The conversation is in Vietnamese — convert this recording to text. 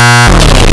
Ah!